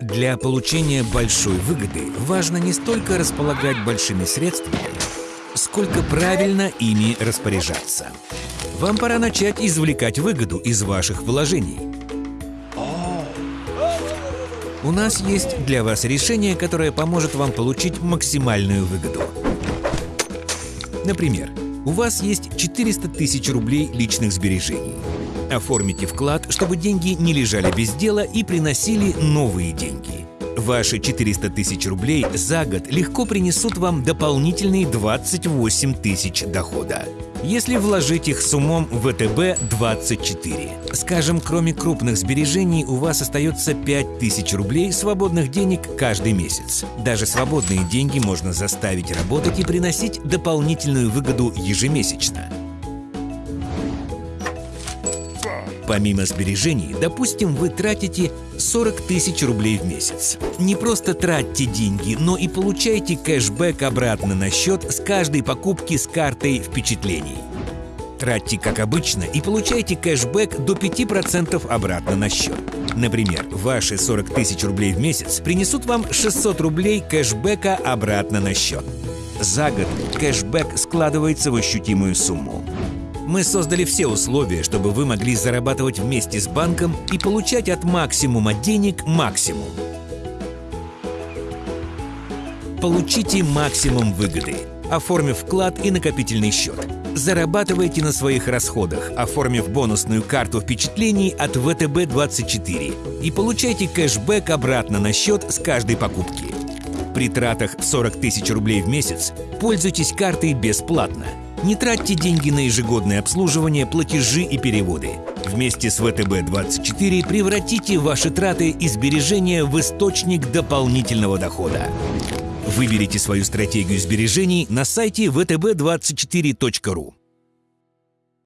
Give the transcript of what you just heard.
Для получения большой выгоды важно не столько располагать большими средствами, сколько правильно ими распоряжаться. Вам пора начать извлекать выгоду из ваших вложений. У нас есть для вас решение, которое поможет вам получить максимальную выгоду. Например, у вас есть 400 тысяч рублей личных сбережений. Оформите вклад, чтобы деньги не лежали без дела и приносили новые деньги. Ваши 400 тысяч рублей за год легко принесут вам дополнительные 28 тысяч дохода. Если вложить их с умом в ВТБ-24. Скажем, кроме крупных сбережений у вас остается 5 тысяч рублей свободных денег каждый месяц. Даже свободные деньги можно заставить работать и приносить дополнительную выгоду ежемесячно. Помимо сбережений, допустим, вы тратите 40 тысяч рублей в месяц. Не просто тратьте деньги, но и получайте кэшбэк обратно на счет с каждой покупки с картой впечатлений. Тратьте как обычно и получайте кэшбэк до 5% обратно на счет. Например, ваши 40 тысяч рублей в месяц принесут вам 600 рублей кэшбэка обратно на счет. За год кэшбэк складывается в ощутимую сумму. Мы создали все условия, чтобы вы могли зарабатывать вместе с банком и получать от максимума денег максимум. Получите максимум выгоды, оформив вклад и накопительный счет. Зарабатывайте на своих расходах, оформив бонусную карту впечатлений от ВТБ-24 и получайте кэшбэк обратно на счет с каждой покупки. При тратах в 40 тысяч рублей в месяц пользуйтесь картой бесплатно – не тратьте деньги на ежегодное обслуживание, платежи и переводы. Вместе с ВТБ-24 превратите ваши траты и сбережения в источник дополнительного дохода. Выберите свою стратегию сбережений на сайте vtb24.ru.